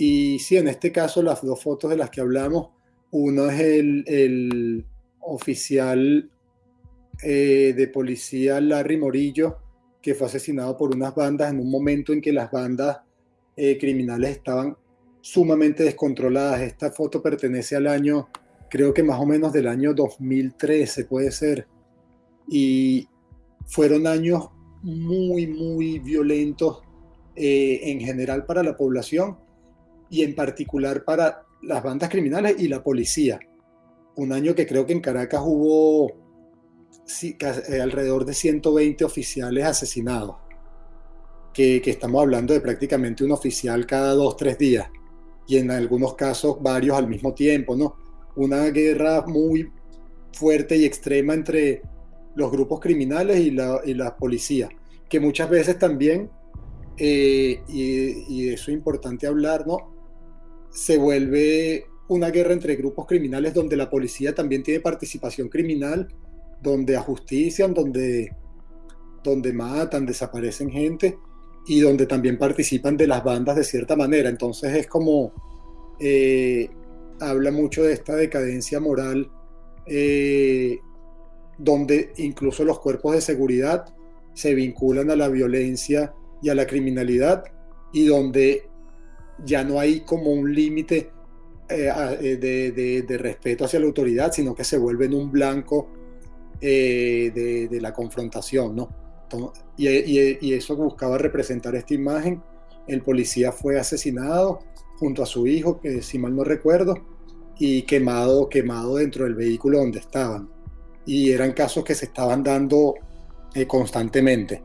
y sí, en este caso las dos fotos de las que hablamos, uno es el, oficial eh, de policía Larry Morillo, que fue asesinado por unas bandas en un momento en que las bandas eh, criminales estaban sumamente descontroladas. Esta foto pertenece al año, creo que más o menos del año 2013 puede ser. Y fueron años muy, muy violentos eh, en general para la población y en particular para las bandas criminales y la policía. Un año que creo que en Caracas hubo eh, alrededor de 120 oficiales asesinados, que, estamos hablando de prácticamente un oficial cada dos, tres días, y en algunos casos varios al mismo tiempo, ¿no? Una guerra muy fuerte y extrema entre los grupos criminales y la, y la policía, que muchas veces también, eh, y, y, eso es importante hablar, ¿no? Se vuelve una guerra entre grupos criminales donde la policía también tiene participación criminal, donde ajustician, donde, donde matan, desaparecen gente y donde también participan de las bandas de cierta manera. Entonces es como, eh, habla mucho de esta decadencia moral, eh, donde incluso los cuerpos de seguridad se vinculan a la violencia y a la criminalidad y donde ya no hay como un límite eh, eh, de, respeto hacia la autoridad, sino que se vuelve en un blanco eh, de, la confrontación, ¿no? y, eso buscaba representar esta imagen. El policía fue asesinado junto a su hijo, que si mal no recuerdo, y quemado, quemado dentro del vehículo donde estaban. Y eran casos que se estaban dando constantemente.